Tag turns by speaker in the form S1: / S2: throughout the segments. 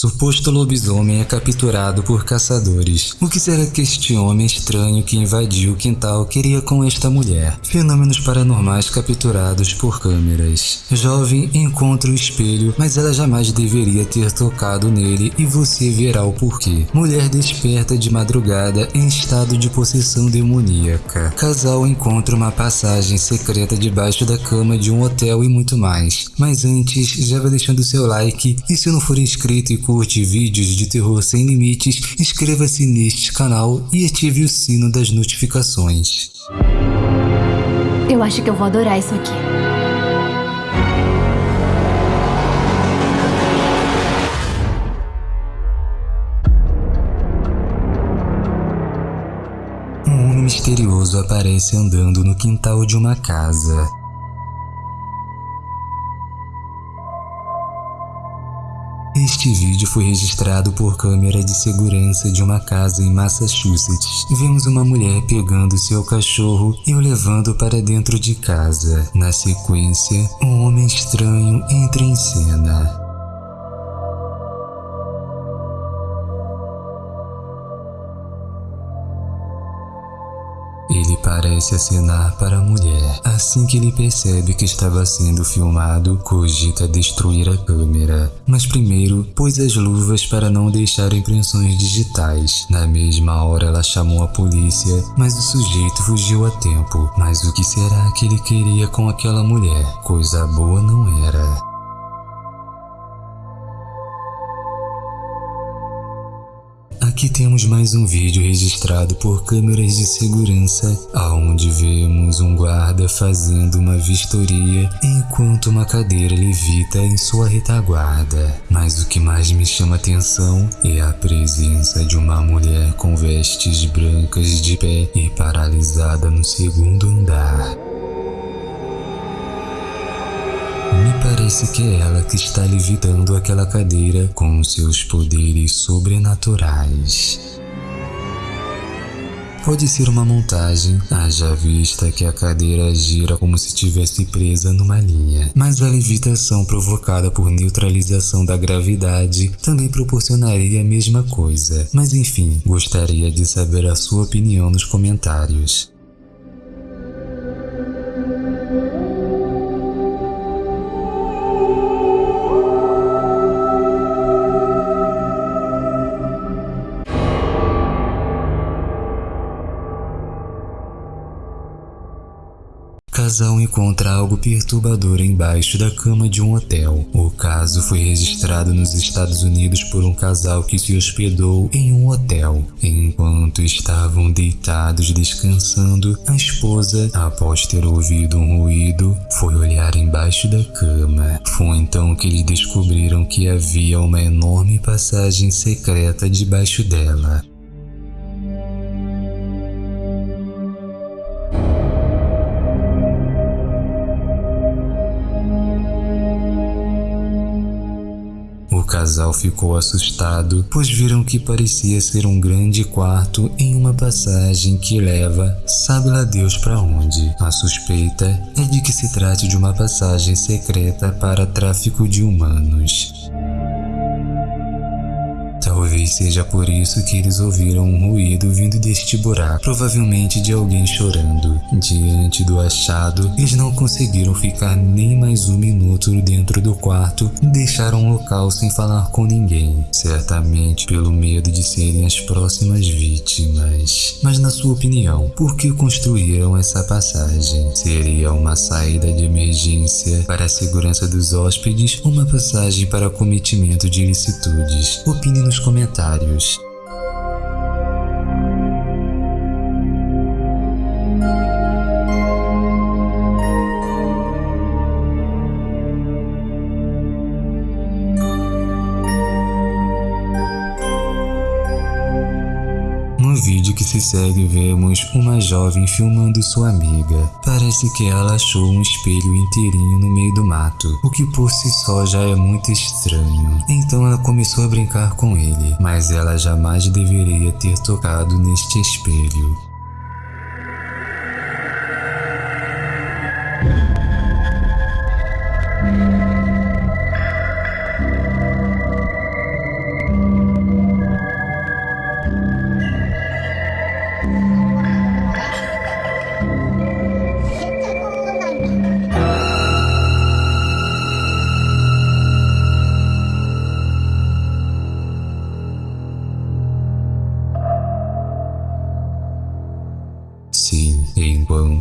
S1: Suposto lobisomem é capturado por caçadores. O que será que este homem estranho que invadiu o quintal queria com esta mulher? Fenômenos paranormais capturados por câmeras. Jovem encontra o espelho, mas ela jamais deveria ter tocado nele e você verá o porquê. Mulher desperta de madrugada em estado de possessão demoníaca. Casal encontra uma passagem secreta debaixo da cama de um hotel e muito mais. Mas antes, já vai deixando seu like e se não for inscrito e curte vídeos de terror sem limites, inscreva-se neste canal e ative o sino das notificações.
S2: Eu acho que eu vou adorar isso aqui.
S1: Um homem misterioso aparece andando no quintal de uma casa. Este vídeo foi registrado por câmera de segurança de uma casa em Massachusetts. Vemos uma mulher pegando seu cachorro e o levando para dentro de casa. Na sequência, um homem estranho entra em cena. Ele parece acenar para a mulher. Assim que ele percebe que estava sendo filmado, cogita destruir a câmera. Mas primeiro, pôs as luvas para não deixar impressões digitais. Na mesma hora ela chamou a polícia, mas o sujeito fugiu a tempo. Mas o que será que ele queria com aquela mulher? Coisa boa não era. Aqui temos mais um vídeo registrado por câmeras de segurança, aonde vemos um guarda fazendo uma vistoria enquanto uma cadeira levita em sua retaguarda. Mas o que mais me chama atenção é a presença de uma mulher com vestes brancas de pé e paralisada no segundo andar. Parece que é ela que está levitando aquela cadeira com seus poderes sobrenaturais. Pode ser uma montagem, haja vista que a cadeira gira como se estivesse presa numa linha. Mas a levitação provocada por neutralização da gravidade também proporcionaria a mesma coisa. Mas enfim, gostaria de saber a sua opinião nos comentários. Casal encontra algo perturbador embaixo da cama de um hotel. O caso foi registrado nos Estados Unidos por um casal que se hospedou em um hotel. Enquanto estavam deitados descansando, a esposa, após ter ouvido um ruído, foi olhar embaixo da cama. Foi então que eles descobriram que havia uma enorme passagem secreta debaixo dela. Casal ficou assustado, pois viram que parecia ser um grande quarto em uma passagem que leva, sabe lá Deus para onde. A suspeita é de que se trate de uma passagem secreta para tráfico de humanos. Talvez seja por isso que eles ouviram um ruído vindo deste buraco, provavelmente de alguém chorando. Diante do achado, eles não conseguiram ficar nem mais um minuto dentro do quarto e deixaram o local sem falar com ninguém, certamente pelo medo de serem as próximas vítimas. Mas na sua opinião, por que construíram essa passagem? Seria uma saída de emergência para a segurança dos hóspedes ou uma passagem para cometimento de ilicitudes? Opine nos comentários comentários. Que se segue vemos uma jovem filmando sua amiga. Parece que ela achou um espelho inteirinho no meio do mato, o que por si só já é muito estranho. Então ela começou a brincar com ele, mas ela jamais deveria ter tocado neste espelho.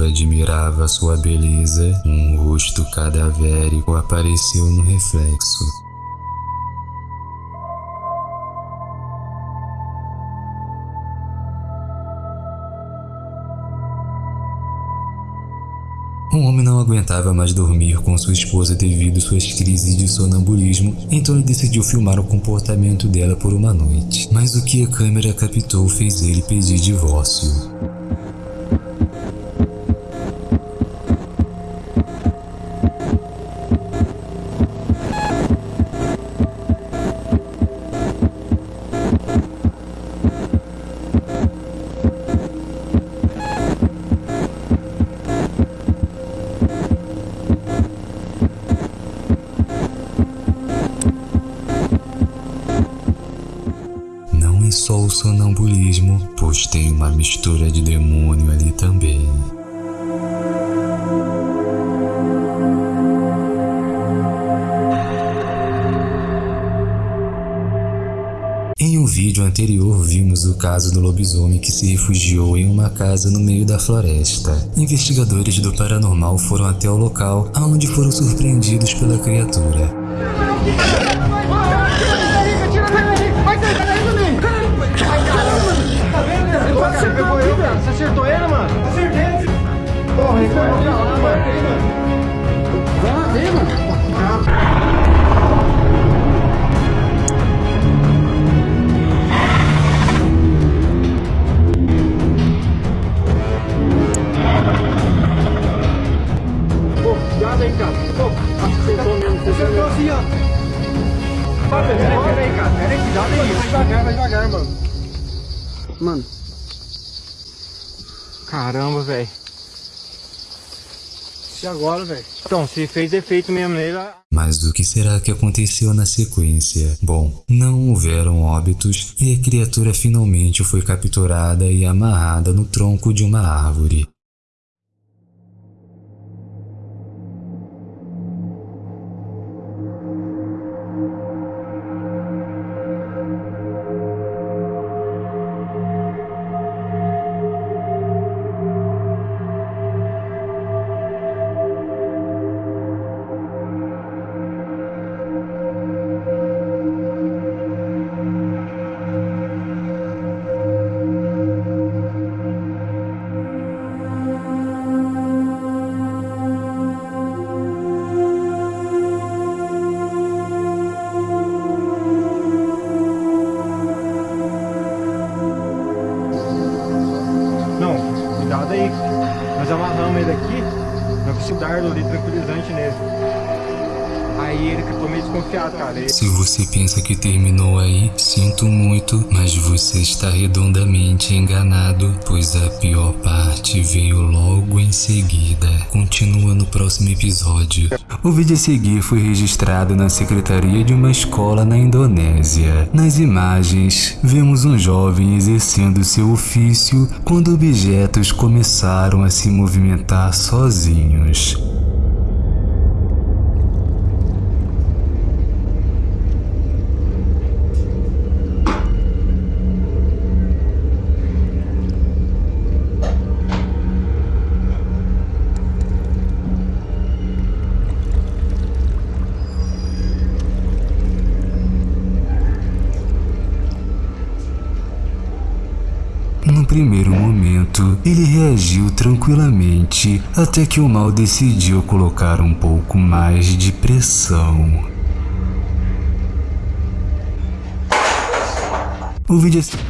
S1: Enquanto admirava sua beleza, um rosto cadavérico apareceu no reflexo. Um homem não aguentava mais dormir com sua esposa devido suas crises de sonambulismo, então ele decidiu filmar o comportamento dela por uma noite. Mas o que a câmera captou fez ele pedir divórcio. Sonambulismo, pois tem uma mistura de demônio ali também. Em um vídeo anterior vimos o caso do lobisomem que se refugiou em uma casa no meio da floresta. Investigadores do paranormal foram até o local, aonde foram surpreendidos pela criatura.
S3: Acertou ele, mano? Acertei. Porra, Ricardo, olha lá, mano. Mano. Vai lá, mano. Acertou assim, ó. Pera aí, pera aí, cara. Pera aí, cuidado aí. Vai devagar, vai devagar, mano. Caramba, velho. E agora, velho? Então, se fez efeito mesmo nele,
S1: Mas o que será que aconteceu na sequência? Bom, não houveram óbitos e a criatura finalmente foi capturada e amarrada no tronco de uma árvore.
S3: Um dardo ali tranquilizante nele. Aí ele ficou meio desconfiado, cara.
S1: Se você pensa que terminou aí, sinto muito, mas você está redondamente enganado, pois a pior parte veio logo em seguida. Continua no próximo episódio. O vídeo a seguir foi registrado na secretaria de uma escola na Indonésia. Nas imagens, vemos um jovem exercendo seu ofício quando objetos começaram a se movimentar sozinhos. Primeiro momento, ele reagiu tranquilamente até que o mal decidiu colocar um pouco mais de pressão. O vídeo. se-